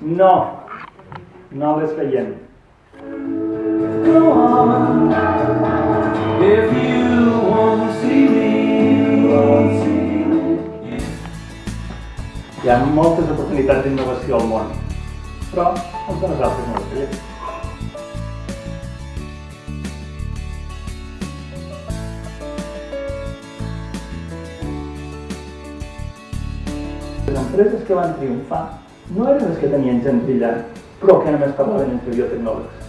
No, no les veiem. Go on. If you see me, won't see me. Hi ha moltes oportunitats d'innovació al món, però molts de nosaltres no les veiem. Les empreses que van triomfar no eren les que tenien gent brillant, però que només parlaven entre biotecnòlegs,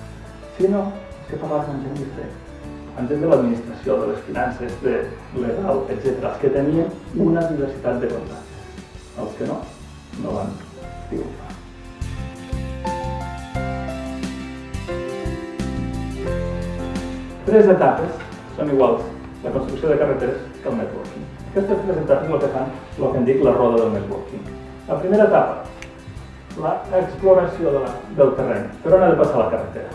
sinó que parlaven amb gent diferent, amb gent de l'administració, de les finances, de legal, etc. Els que tenien una diversitat de contactes. Els que no, no van triomfar. Tres etapes són iguals, la construcció de carreteres que el networking. Aquestes tres etapes el que fan, el que en dic la roda del networking. La primera etapa, l'exploració de la, del terreny. Per on ha de passar la carretera?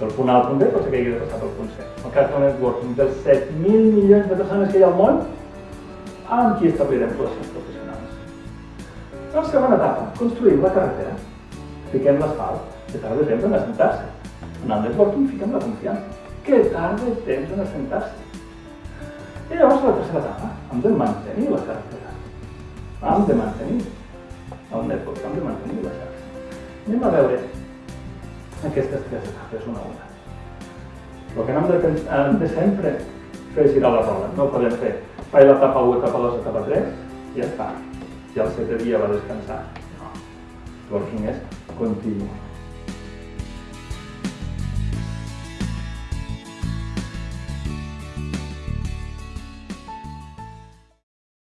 Del punt A al punt B pot ser que hagi de passar pel punt C. El cas del networking, dels 7.000 milions de persones que hi ha al món, amb qui establirem relacions professionals. La segona etapa, construïm la carretera. Fiquem l'asfalt, que tarda temps en assentar-se. En el networking fiquem la confiança, que tarda temps en assentar-se. I llavors la tercera etapa, hem de mantenir la carretera. Hem de mantenir el network, hem de mantenir la xarxa. Anem a veure aquestes tres etapes una a una. El que hem de, hem de sempre fer girar la roda. No podem fer faig l'etapa 1, etapa 2, etapa 3 i ja està. I el setè dia va descansar. No. Working és continu.